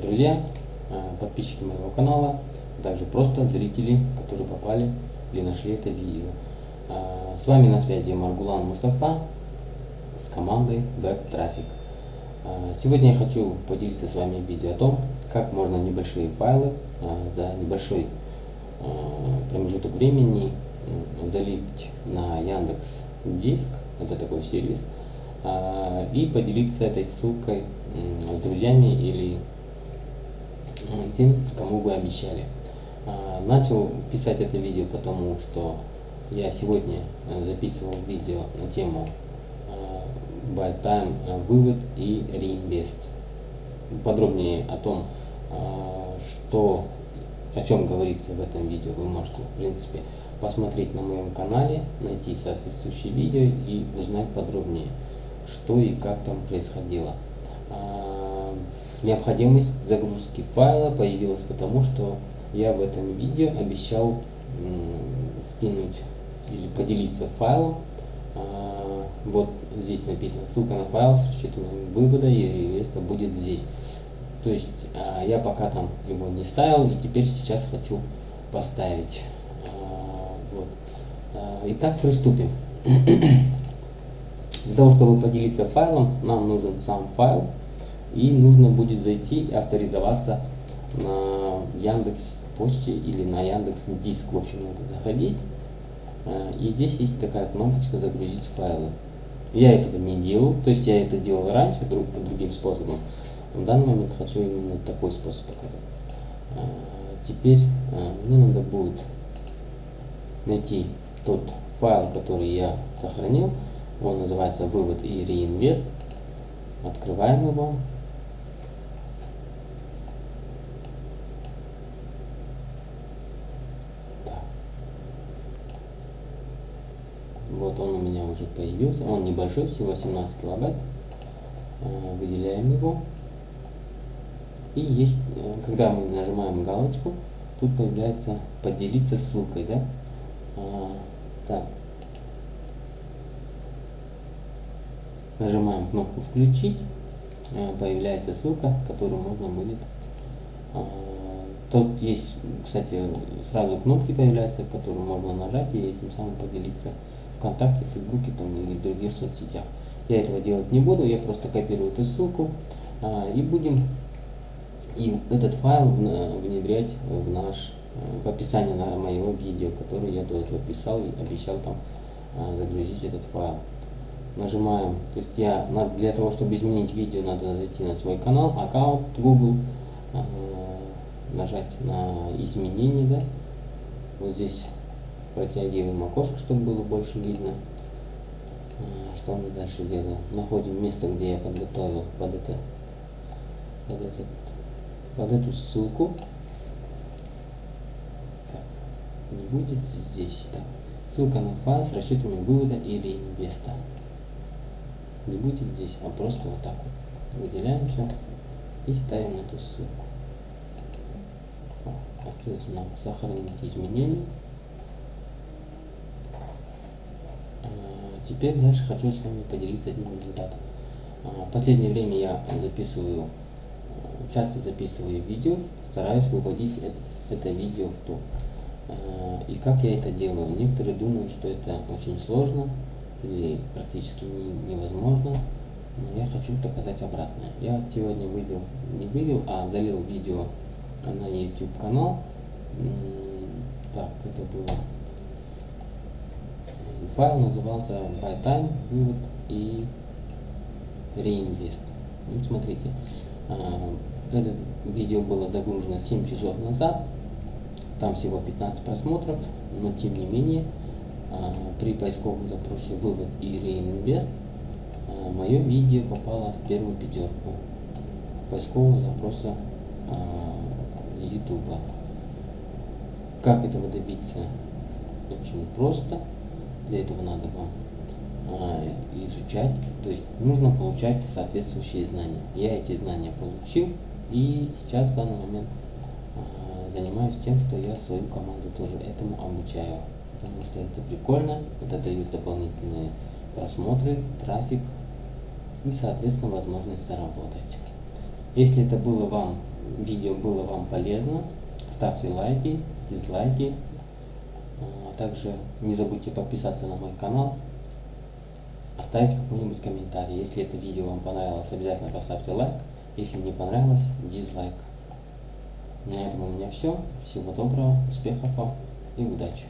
друзья, э, подписчики моего канала, а также просто зрители, которые попали или нашли это видео. Э, с вами на связи Маргулан Мустафа с командой Web Traffic. Э, сегодня я хочу поделиться с вами видео о том, как можно небольшие файлы за небольшой промежуток времени залить на Яндекс Диск, это такой сервис, и поделиться этой ссылкой с друзьями или тем, кому вы обещали. А, начал писать это видео потому, что я сегодня э, записывал видео на тему э, Buy Time, э, вывод и реинвест. Подробнее о том, что, о чем говорится в этом видео, вы можете, в принципе, посмотреть на моем канале, найти соответствующее видео и узнать подробнее, что и как там происходило. А, необходимость загрузки файла появилась потому, что я в этом видео обещал скинуть или поделиться файлом. А, вот здесь написано ссылка на файл с расчетом вывода и реинвеста будет здесь. То есть а, я пока там его не ставил и теперь сейчас хочу поставить. Вот. Итак, приступим. Для того, чтобы поделиться файлом, нам нужен сам файл. И нужно будет зайти и авторизоваться на Яндекс Почте или на Яндекс Диск. В общем, надо заходить. Э, и здесь есть такая кнопочка «Загрузить файлы». Я этого не делал, то есть я это делал раньше, друг по другим способам. В данный момент хочу именно такой способ показать. Э, теперь э, мне надо будет найти тот файл, который я сохранил. Он называется вывод и реинвест. Открываем его. Вот он у меня уже появился. Он небольшой, всего 17 килобайт. Э, выделяем его. И есть, э, когда мы нажимаем галочку, тут появляется поделиться ссылкой, да? А, так, Нажимаем кнопку «Включить», э, появляется ссылка, которую можно будет... Тут есть, кстати, сразу кнопки появляются, которые можно нажать и этим самым поделиться ВКонтакте, Фейсбуке там, или в других соцсетях. Я этого делать не буду, я просто копирую эту ссылку а, и будем и этот файл внедрять в наш в описание на моего видео, которое я до этого писал и обещал там а, загрузить этот файл. Нажимаем, то есть я для того, чтобы изменить видео, надо зайти на свой канал, аккаунт Google, э, нажать на изменения, да, вот здесь протягиваем окошко, чтобы было больше видно, э, что мы дальше делаем. Находим место, где я подготовил под это, под, этот, под эту ссылку. Так, не будет здесь, так. Ссылка на файл с расчетами вывода или инвеста не будет здесь, а просто вот так вот выделяем все и ставим эту ссылку. Остается нам сохранить изменения. А, теперь дальше хочу с вами поделиться одним результатом. А, в последнее время я записываю, часто записываю видео, стараюсь выводить это видео в топ. А, и как я это делаю? Некоторые думают, что это очень сложно, или практически невозможно. Но я хочу доказать обратное. Я сегодня вывел, не вывел, а удалил видео на YouTube канал. Так, это было. Файл назывался Buy Time, вывод и Reinvest. Вот смотрите, а, это видео было загружено 7 часов назад. Там всего 15 просмотров, но тем не менее а, при поисковом запросе вывод и реинвест а, мое видео попало в первую пятерку поискового запроса YouTube. Как этого добиться? Очень просто. Для этого надо вам изучать, то есть нужно получать соответствующие знания. Я эти знания получил и сейчас в данный момент занимаюсь тем, что я свою команду тоже этому обучаю потому что это прикольно, это дает дополнительные просмотры, трафик и, соответственно, возможность заработать. Если это было вам видео было вам полезно, ставьте лайки, дизлайки. А также не забудьте подписаться на мой канал, оставить какой-нибудь комментарий. Если это видео вам понравилось, обязательно поставьте лайк. Если не понравилось, дизлайк. На этом у меня все. Всего доброго, успехов вам и удачи.